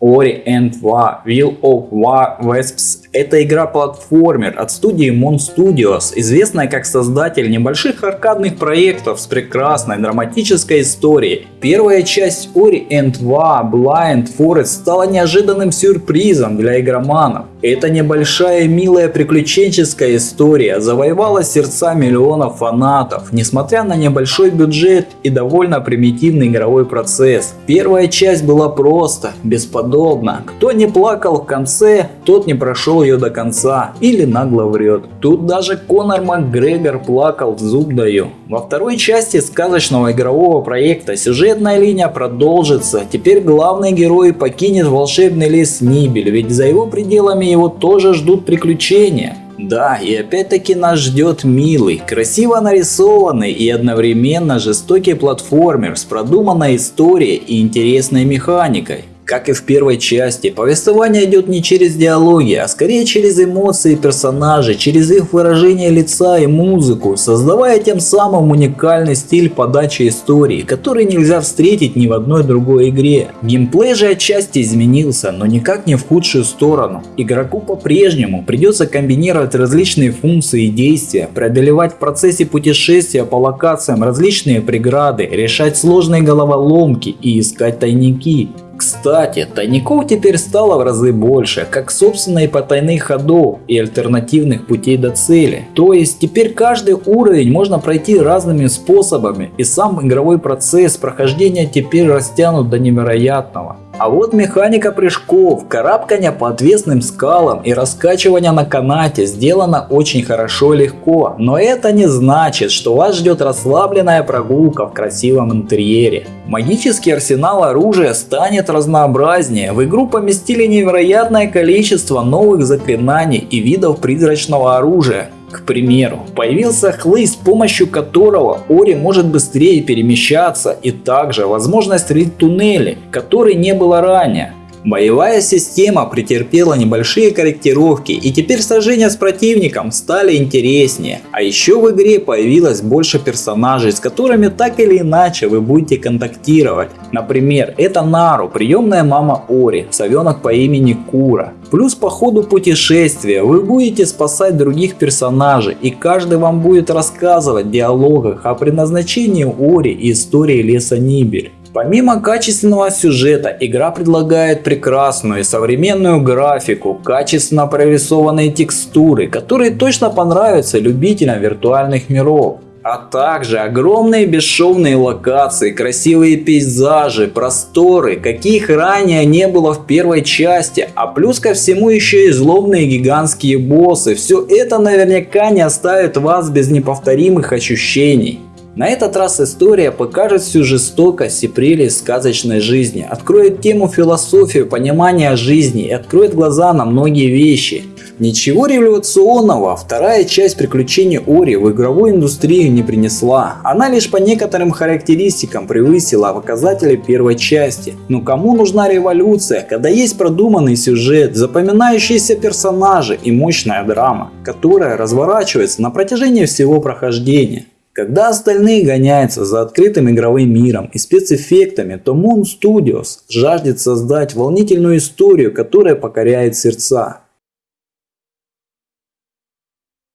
Ori and War Will of War Wisps – это игра-платформер от студии Mon Studios, известная как создатель небольших аркадных проектов с прекрасной драматической историей. Первая часть Ori and War Blind Forest стала неожиданным сюрпризом для игроманов. Эта небольшая милая приключенческая история завоевала сердца миллионов фанатов, несмотря на небольшой бюджет и довольно примитивный игровой процесс. Первая часть была просто, бесподобна. Кто не плакал в конце, тот не прошел ее до конца или нагло врет. Тут даже Конор Макгрегор плакал, зуб даю. Во второй части сказочного игрового проекта сюжетная линия продолжится. Теперь главный герой покинет волшебный лес Нибель, ведь за его пределами его тоже ждут приключения. Да, и опять-таки нас ждет милый, красиво нарисованный и одновременно жестокий платформер с продуманной историей и интересной механикой. Как и в первой части, повествование идет не через диалоги, а скорее через эмоции персонажей, через их выражение лица и музыку, создавая тем самым уникальный стиль подачи истории, который нельзя встретить ни в одной другой игре. Геймплей же отчасти изменился, но никак не в худшую сторону. Игроку по-прежнему придется комбинировать различные функции и действия, преодолевать в процессе путешествия по локациям различные преграды, решать сложные головоломки и искать тайники. Кстати, тайников теперь стало в разы больше, как собственно и потайных ходов и альтернативных путей до цели. То есть теперь каждый уровень можно пройти разными способами и сам игровой процесс прохождения теперь растянут до невероятного. А вот механика прыжков, карабкания по отвесным скалам и раскачивания на канате сделано очень хорошо и легко, но это не значит, что вас ждет расслабленная прогулка в красивом интерьере. Магический арсенал оружия станет разнообразнее, в игру поместили невероятное количество новых заклинаний и видов призрачного оружия. К примеру, появился хлыст, с помощью которого Ори может быстрее перемещаться и также возможность рыть туннели, которой не было ранее. Боевая система претерпела небольшие корректировки и теперь сражения с противником стали интереснее. А еще в игре появилось больше персонажей, с которыми так или иначе вы будете контактировать. Например, это Нару, приемная мама Ори, совенок по имени Кура. Плюс по ходу путешествия вы будете спасать других персонажей и каждый вам будет рассказывать в диалогах о предназначении Ори и истории леса Нибель. Помимо качественного сюжета, игра предлагает прекрасную и современную графику, качественно прорисованные текстуры, которые точно понравятся любителям виртуальных миров. А также огромные бесшовные локации, красивые пейзажи, просторы, каких ранее не было в первой части, а плюс ко всему еще и злобные гигантские боссы. Все это наверняка не оставит вас без неповторимых ощущений. На этот раз история покажет всю жестокость и прелесть сказочной жизни, откроет тему философию, понимания жизни и откроет глаза на многие вещи. Ничего революционного вторая часть приключений Ори в игровую индустрию не принесла. Она лишь по некоторым характеристикам превысила показатели первой части. Но кому нужна революция, когда есть продуманный сюжет, запоминающиеся персонажи и мощная драма, которая разворачивается на протяжении всего прохождения. Когда остальные гоняются за открытым игровым миром и спецэффектами, то Moon Studios жаждет создать волнительную историю, которая покоряет сердца.